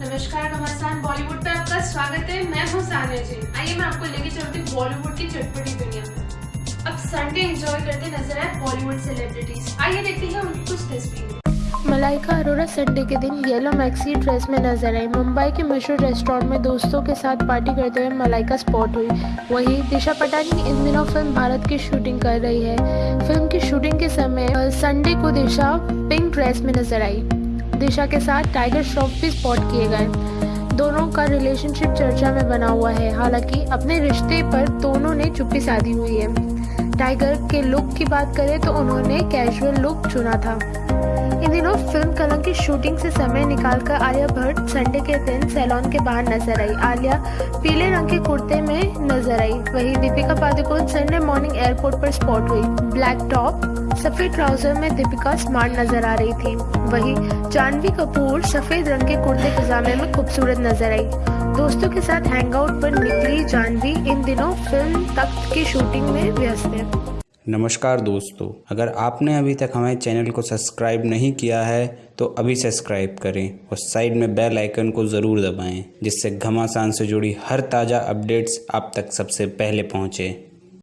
नमस्कार घमासान बॉलीवुड पे आपका स्वागत है। मैं हूँ सानिया जी। आइए मैं आपको लेके चलती हूँ बॉलीवुड की चटपटी दुनिया। में अब संडे एंजॉय करते नज़र आए बॉलीवुड सेलिब्रिटीज आइए देखते हैं उनकी कुछ तस्वीरें। मलाइका अरोरा संडे के दिन येलो मैक्सी ड्रेस में नज़र आई। मुंबई के मशहूर रेस्टोरेंट में दोस्तों के साथ पार्टी करते हुए मलाइका स्पॉट हुई। वहीं दिशा पटानी इन दिनों फ़िल्म भारत की शूटिंग कर रही है। फ़िल्म की शूटिंग के समय संडे को दिशा पिंक ड्रेस में नज़र आई। दिशा के साथ टाइगर श्रॉफ भी स्पॉट किए गए। दोनों का रिलेशनशिप चर्चा में बना हुआ है। हालाँकि अपने रिश्ते पर दोनों ने चुप्पी साधी हुई है। टाइगर के लुक की बात करें तो उन्होंने कैजुअल लुक चुना था। इन दिनों फ़िल्म कलंक की शूटिंग से समय निकालकर आलिया भट्ट संडे के दिन सैलून के बाहर नज़र आई। आलिया पीले रंग के कुर्ते में नज़र आई। वहीं Deepika Padukone Sunday morning airport पर स्पॉट हुई। ब्लैक टॉप, सफ़ेद ट्राउज़र में दीपिका स्मार्ट नज़र आ रही थी। वहीं जानवी कपूर सफ़ेद रंग के कुर्ते पजामे में खूबसूरत नज़र आई। दोस्तों के साथ हैंगआउट पर निकली जानवी इन दिनों फ़िल्म तख्त की शूटिंग में व्यस्त है। नमस्कार दोस्तों, अगर आपने अभी तक हमारे चैनल को सब्सक्राइब नहीं किया है तो अभी सब्सक्राइब करें और साइड में बेल आइकन को ज़रूर दबाएँ, जिससे घमासान से जुड़ी हर ताज़ा अपडेट्स आप तक सबसे पहले पहुँचे।